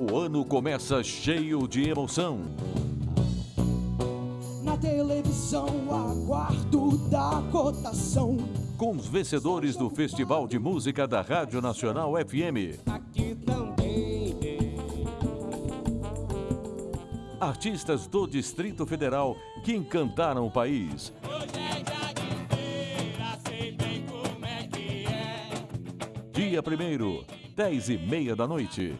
O ano começa cheio de emoção. Na televisão, aguardo da cotação. Com os vencedores do Festival de Música da Rádio Nacional FM. Aqui também tem. Artistas do Distrito Federal que encantaram o país. Hoje é dia de feira, sei bem como. É é. Dia 1 10 e meia da noite.